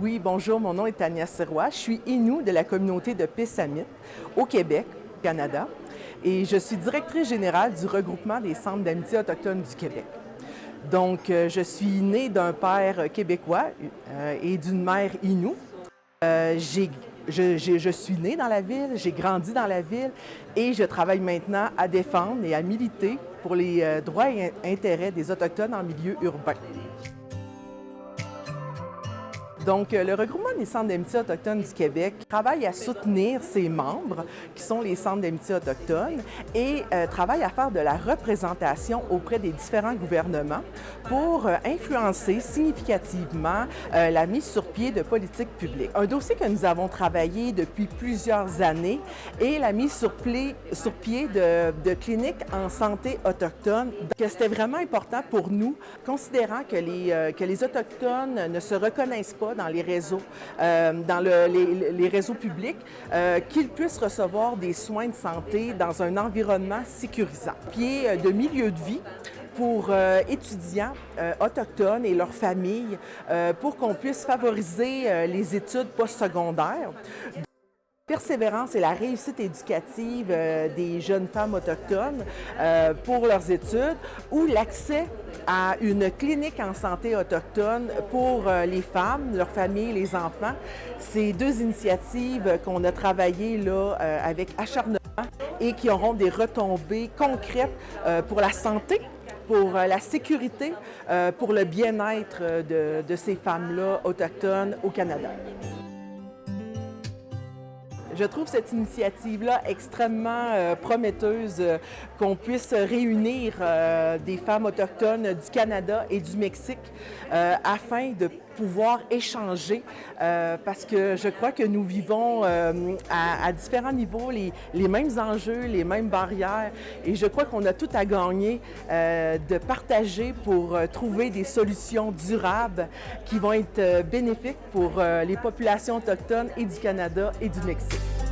Oui, bonjour, mon nom est Tania Sirois. Je suis Inou de la communauté de Pessamit au Québec, Canada, et je suis directrice générale du regroupement des centres d'amitié autochtones du Québec. Donc, euh, je suis née d'un père québécois euh, et d'une mère Inou. Euh, je, je, suis née dans la ville, j'ai grandi dans la ville et je travaille maintenant à défendre et à militer pour les droits et intérêts des Autochtones en milieu urbain. Donc, euh, le regroupement des centres d'amitié autochtones du Québec travaille à soutenir ses membres, qui sont les centres d'amitié autochtones, et euh, travaille à faire de la représentation auprès des différents gouvernements pour euh, influencer significativement la mise sur pied de politiques publiques. Un dossier que nous avons travaillé depuis plusieurs années est la mise sur, pied de, cliniques en santé autochtone. C'était vraiment important pour nous, considérant que les Autochtones ne se reconnaissent pas dans les réseaux, euh, dans les, réseaux publics, euh, qu'ils puissent recevoir des soins de santé dans un environnement sécurisant. Pied euh, de milieu de vie pour étudiants autochtones et leurs familles pour qu'on puisse favoriser les études postsecondaires persévérance et la réussite éducative euh, des jeunes femmes autochtones euh, pour leurs études ou l'accès à une clinique en santé autochtone pour euh, les femmes, leurs familles, les enfants. Ces deux initiatives qu'on a travaillées là, avec acharnement et qui auront des retombées concrètes pour la santé pour la sécurité, pour le bien-être de, de ces femmes-là autochtones au Canada. Je trouve cette initiative-là extrêmement euh, prometteuse, euh, qu'on puisse réunir euh, des femmes autochtones du Canada et du Mexique afin de pouvoir échanger parce que je crois que nous vivons à, différents niveaux les, les, mêmes enjeux, les mêmes barrières et je crois qu'on a tout à gagner de partager pour trouver des solutions durables qui vont être bénéfiques pour les populations autochtones et du Canada et du Mexique.